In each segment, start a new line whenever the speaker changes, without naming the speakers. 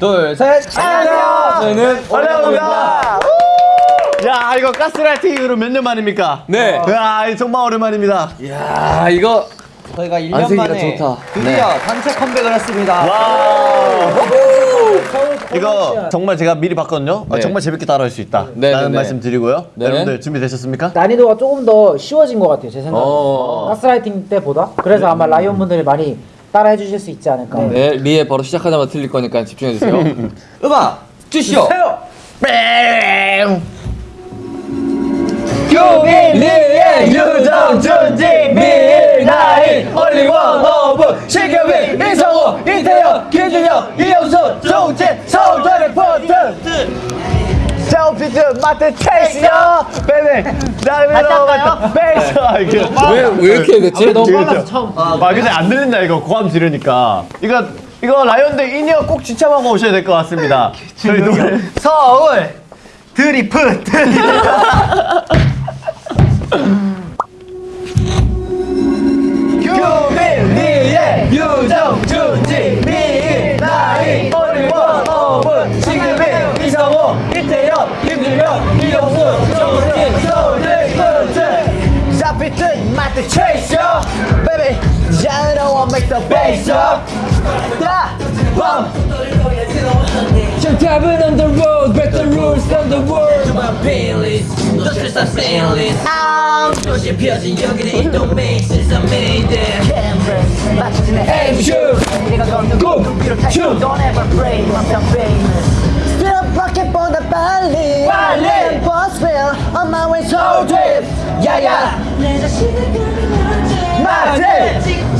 둘, 셋. 안녕하세요. 저희는
올려봅니다. 야 이거 가스라이팅 이후로 몇 년 만입니까?
네.
야 정말 오랜만입니다.
야, 이거
저희가 1년
안색이가
만에
좋다.
드디어
네.
단체 컴백을 했습니다.
와. 이거 정말 제가 미리 봤거든요. 어,
네.
정말 재밌게 따라할 수 있다.
네,
라는
네, 네.
말씀 드리고요.
네.
여러분들 준비되셨습니까?
난이도가 조금 더 쉬워진 것 같아요 제 생각에
어.
가스라이팅 때보다 그래서 아마 라이온 분들이 많이 따라해 주실 수 있지 않을까.
네, 리에 바로 시작하자마자 틀릴 거니까 집중해 주세요. 음악 주시오. 교빈리의 유정 준지 밀나이 올리원 오브 시경빈 이성호 이태현 김준영 이영수 종진 서울전의 포트
셀피즈 마트 체이스요. 베베 나를 맞다 베이스
왜왜 이렇게 됐지?
너무 빨라서
저-
처음
아 근데 안 들린다 이거. 고함 지르니까. 이거 이거 라이온들 in-ear 꼭 지참하고 오셔야 될 것 같습니다. 저희 노래. 서울 드리프트
교빈리의 유정
the bass up 야
Some cabin on the road, break the rules on the world.
너 설사 페일리스 도시 펴진 여기는 it don't make sense I made it
Aim, shoot, go, shoot.
Don't ever pray myself famous Still pocket for the 빨리
빨리.
Will on my way so drip
야야,
내 자신을 가리나지
맞지?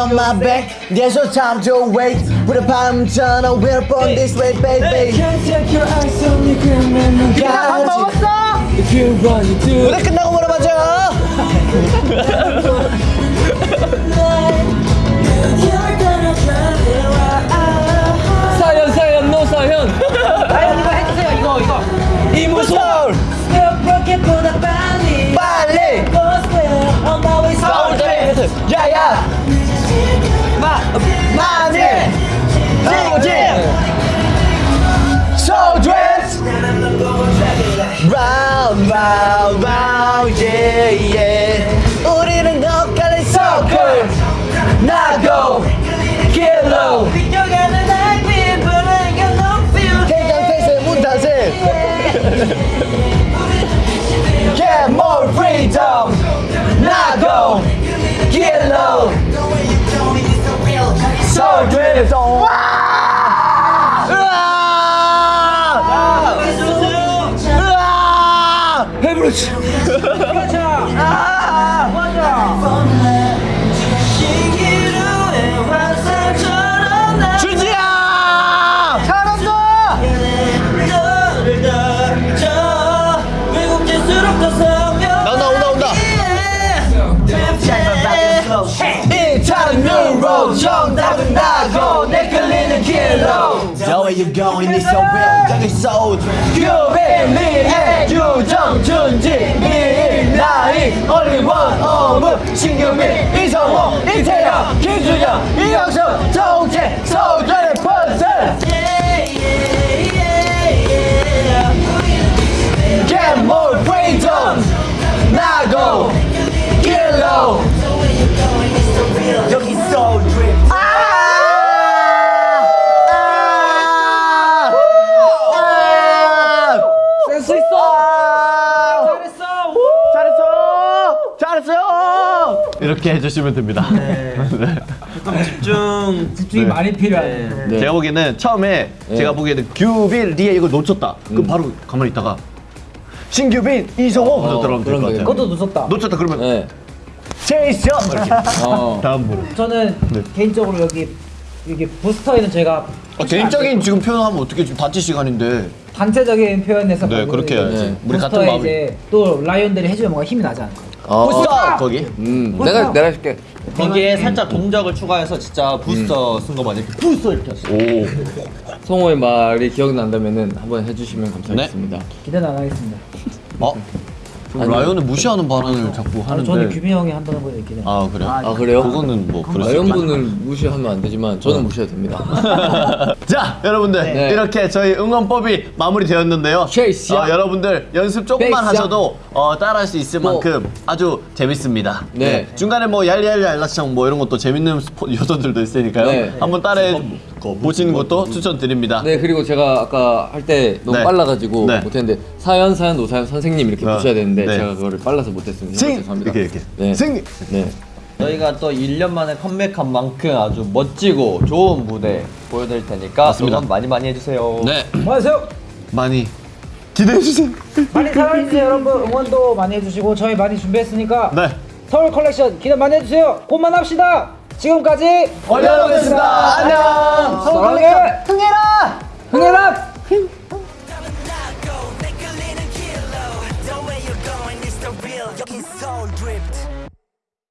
on my back There's no time to wait With a palm turn a wheel on this way baby
Can't take your eyes on me, and
밥 먹었어?
If you want to do
노래 끝나고 물어봐줘
사연 사연 노 사연
라이온 이거 해주세요 이거 이거
이무솔
로켓보다 way
you going is so real. 저기 so
유빈리의 유정 준지 밀나이 올리원 오브 신경민 이성호 이태영 김준영 이영수
이렇게 해주시면 됩니다.
집중이 많이 필요하네.
네.
제가 보기에는 처음에 제가 보기에는 규빈 리에 이걸 놓쳤다. 그럼 바로 가만히 있다가 신규빈 이성호 먼저 들어가면 될 것 같아요.
그것도 무섭다.
놓쳤다 그러면
네.
이렇게.
어.
다음 분.
저는 개인적으로 여기 이게 부스터에는 저희가
아, 개인적인 지금 표현하면 어떻게 지금 단체 시간인데.
단체적인 표현에서
네, 그렇게 해야지.
네.
우리 같은
부스터에
마음이.
또 라이온들이 해주면 뭔가 힘이 나지 않을까
어,
부스터 거기.
음, 내가 내가 해줄게.
거기에 살짝 동작을 추가해서 진짜 부스터 쓴거 맞아요. 부스터 이렇게 했어.
오.
성호의 말이 기억난다면은 한번 해주시면 감사하겠습니다.
기대는 안 하겠습니다
어? 라이언을 무시하는 발언을 자꾸 하는데.
저는 규빈 형이 한다는 걸 기대
아 그래요?
아 그래요?
그거는 뭐 그럴 수.
라이언분을 무시하면 안 되지만 저는 무시해도 됩니다.
자 여러분들
네.
이렇게 저희 응원법이 마무리되었는데요
쉐이스.
어, 여러분들 연습 조금만. 하셔도 어, 따라할 수 있을
뭐.
만큼 아주 재밌습니다
네.
중간에 뭐 얄리얄리 알라창 뭐 이런 것도 재밌는 스포, 요소들도 있으니까요
네.
한번 따라해 보시는 것도 추천드립니다
네 그리고 제가 아까 할 때 너무
네.
빨라가지고
네.
못했는데 사연 사연 노사연 선생님 이렇게
어,
부셔야 되는데
네.
제가 그거를 빨라서 못했습니다.
생!
죄송합니다.
이렇게 이렇게
네.
생!
네.
저희가 또 1년 만에 컴백한 만큼 아주 멋지고 좋은 무대 보여드릴 테니까
맞습니다.
응원 많이 많이 해주세요.
네
안녕하세요
많이 기대해주세요.
많이 사랑해주세요 여러분. 응원도 많이 해주시고 저희 많이 준비했으니까
네.
서울 컬렉션 기대 많이 해주세요. 곧만 합시다. 지금까지
올려놓겠습니다 안녕.
서울 컬렉션. 흥해라! 흥해라